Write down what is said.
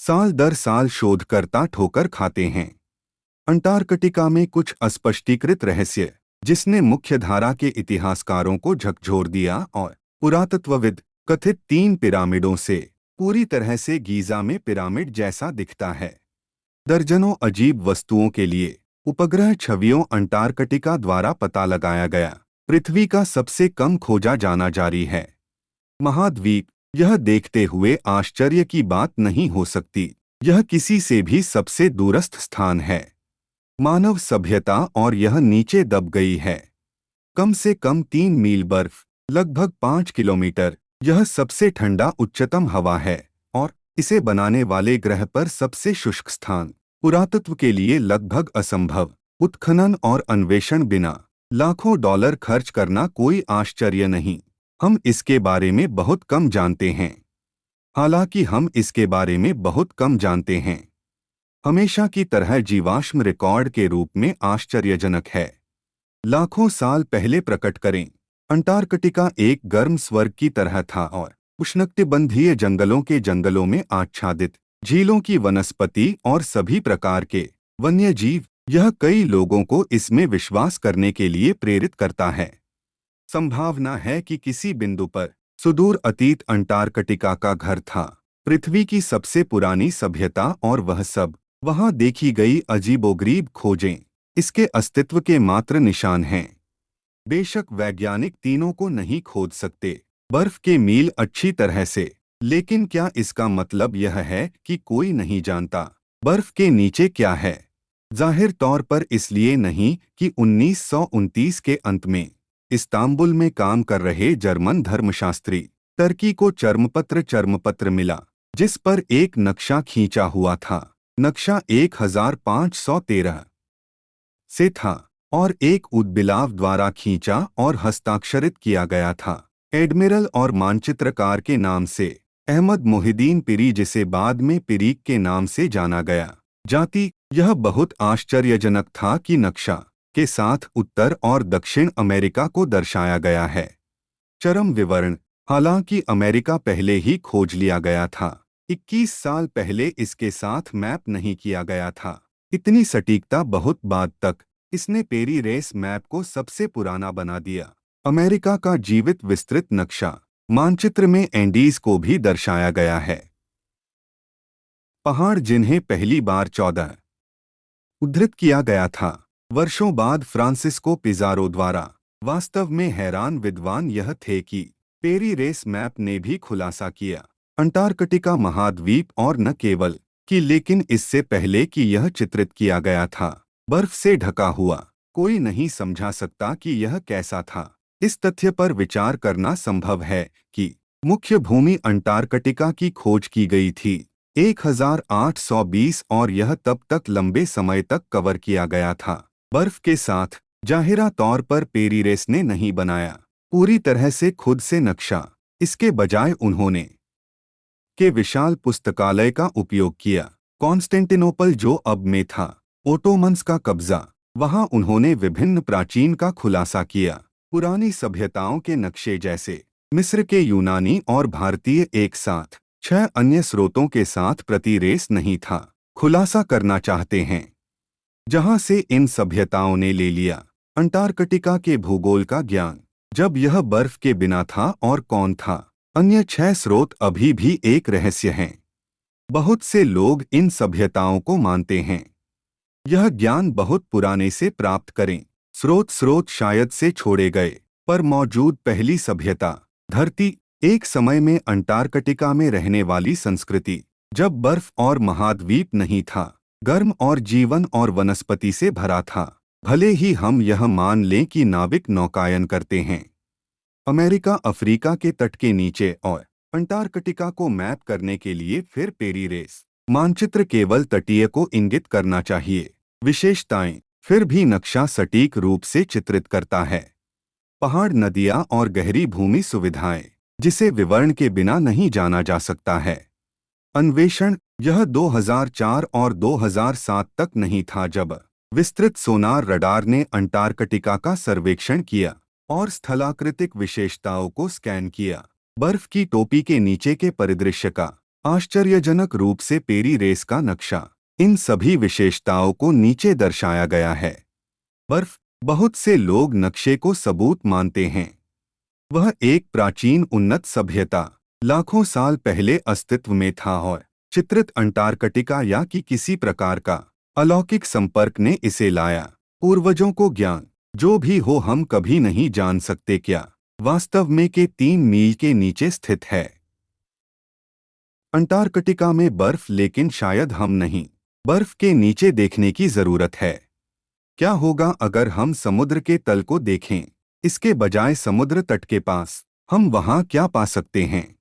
साल दर साल शोधकर्ता ठोकर खाते हैं। अंटार्कटिका में कुछ अस्पष्टीकृत रहस्य, जिसने मुख्यधारा के इतिहासकारों को झकझोर दिया और पुरातत्वविद, कथित तीन पिरामिडों से, पूरी तरह से गीजा में पिरामिड जैसा दिखता है। दर्जनों अजीब वस्तुओं के लिए, उपग्रह छवियों अंटार्कटिका द्वारा पता लगाया गया, पृथ्वी का सबसे कम खोजा जाना जारी है। महाद्वीप यह देखते हुए आश्चर्य की बात नहीं हो सकती। यह किसी से भी सबसे दूरस्थ स्थान है। मानव सभ्यता और यह नीचे दब गई है। कम से कम तीन मील बर्फ़, लगभग पाँच किलोमीटर, यह सबसे ठंडा उच्चतम हवा है और इसे बनाने वाले ग्रह पर सबसे शुष्क स्थान। पुरातत्व के लिए लगभग असंभव। उत्खनन और अन्वेषण बिना लाखों डॉलर खर्च करना कोई आश्चर्य नहीं। हम इसके बारे में बहुत कम जानते हैं। हालाँकि हम इसके बारे में बहुत कम जानते हैं। हमेशा की तरह जीवाश्म रिकॉर्ड के रूप में आश्चर्यजनक है। लाखों साल पहले प्रकट करें, अंटार्कटिका एक गर्म स्वर्ग की तरह था और उष्णकटिबंधीय जंगलों के जंगलों में आच्छादित, झीलों की वनस्पति और सभी प्रकार के वन्य जीव यह कई लोगों को इसमें विश्वास करने के लिए प्रेरित करता है। संभावना है कि किसी बिंदु पर सुदूर अतीत अंटार्कटिका का घर था। पृथ्वी की सबसे पुरानी सभ्यता और वह सब, वहाँ देखी गई अजीबोगरीब खोजें, इसके अस्तित्व के मात्र निशान हैं। बेशक वैज्ञानिक तीनों को नहीं खोद सकते, बर्फ़ के मील अच्छी तरह से, लेकिन क्या इसका मतलब यह है कि कोई नहीं जानता, बर्फ़ के नीचे क्या है? ज़ाहिर तौर पर इसलिए नहीं कि उन्नीस सौ उनतीस के अंत में इस्तांबुल में काम कर रहे जर्मन धर्मशास्त्री। टर्की को चर्मपत्र चर्मपत्र मिला, जिस पर एक नक्शा खींचा हुआ था। नक्शा 1513 से था और एक उद्बिलाव द्वारा खींचा और हस्ताक्षरित किया गया था। एडमिरल और मानचित्रकार के नाम से, अहमद मोहिदीन पिरी जिसे बाद में पिरीक के नाम से जाना गया। जाति, यह बहुत आश्चर्यजनक था कि नक्शा के साथ उत्तर और दक्षिण अमेरिका को दर्शाया गया है। चरम विवरण, हालाँकि अमेरिका पहले ही खोज लिया गया था। 21 साल पहले इसके साथ मैप नहीं किया गया था। इतनी सटीकता बहुत बाद तक, इसने पेरी रेस मैप को सबसे पुराना बना दिया। अमेरिका का जीवित विस्तृत नक्शा, मानचित्र में एंडीज को भी दर्शाया गया है। पहाड़ जिन्हें पहली बार चौदह, उद्धृत किया गया था। वर्षों बाद फ्रांसिस्को पिजारो द्वारा। वास्तव में हैरान विद्वान यह थे कि पेरी रेस मैप ने भी खुलासा किया। अंटार्कटिका महाद्वीप और न केवल कि लेकिन इससे पहले कि यह चित्रित किया गया था, बर्फ़ से ढका हुआ। कोई नहीं समझा सकता कि यह कैसा था। इस तथ्य पर विचार करना संभव है कि मुख्य भूमि अंटार्कटिका की खोज की गई थी। 1820 और यह तब तक लंबे समय तक कवर किया गया था। बर्फ़ के साथ जाहिरा तौर पर पेरीरेस ने नहीं बनाया। पूरी तरह से खुद से नक्शा। इसके बजाय उन्होंने के विशाल पुस्तकालय का उपयोग किया। कॉन्स्टेंटिनोपल जो अब में था, ओटोमन्स का कब्जा, वहाँ उन्होंने विभिन्न प्राचीन का खुलासा किया। पुरानी सभ्यताओं के नक्शे जैसे मिस्र के यूनानी और भारतीय एक साथ, छह अन्य स्रोतों के साथ प्रति रेस नहीं था। खुलासा करना चाहते हैं। जहाँ से इन सभ्यताओं ने ले लिया, अंटार्कटिका के भूगोल का ज्ञान। जब यह बर्फ़ के बिना था और कौन था? अन्य छह स्रोत अभी भी एक रहस्य हैं। बहुत से लोग इन सभ्यताओं को मानते हैं। यह ज्ञान बहुत पुराने से प्राप्त करें। स्रोत स्रोत शायद से छोड़े गए, पर मौजूद पहली सभ्यता, धरती, एक समय में अंटार्कटिका में रहने वाली संस्कृति, जब बर्फ़ और महाद्वीप नहीं था। गर्म और जीवन और वनस्पति से भरा था। भले ही हम यह मान लें कि नाविक नौकायन करते हैं। अमेरिका अफ्रीका के तट के नीचे और अंटार्कटिका को मैप करने के लिए फिर पेरी रेस। मानचित्र केवल तटीय को इंगित करना चाहिए। विशेषताएँ, फिर भी नक्शा सटीक रूप से चित्रित करता है। पहाड़ नदियाँ और गहरी भूमि सुविधाएँ, जिसे विवरण के बिना नहीं जाना जा सकता है। अन्वेषण यह 2004 और 2007 तक नहीं था जब विस्तृत सोनार रडार ने अंटार्कटिका का सर्वेक्षण किया और स्थलाकृतिक विशेषताओं को स्कैन किया। बर्फ़ की टोपी के नीचे के परिदृश्य का आश्चर्यजनक रूप से पेरी रेस का नक्शा इन सभी विशेषताओं को नीचे दर्शाया गया है। बर्फ़ बहुत से लोग नक्शे को सबूत मानते हैं। वह एक प्राचीन उन्नत सभ्यता लाखों साल पहले अस्तित्व में था और चित्रित अंटार्कटिका या कि किसी प्रकार का अलौकिक संपर्क ने इसे लाया। पूर्वजों को ज्ञान, जो भी हो हम कभी नहीं जान सकते क्या, वास्तव में के तीन मील के नीचे स्थित है। अंटार्कटिका में बर्फ़, लेकिन शायद हम नहीं। बर्फ़ के नीचे देखने की ज़रूरत है। क्या होगा अगर हम समुद्र के तल को देखें? इसके बजाय समुद्र तट के पास, हम वहाँ क्या पा सकते हैं?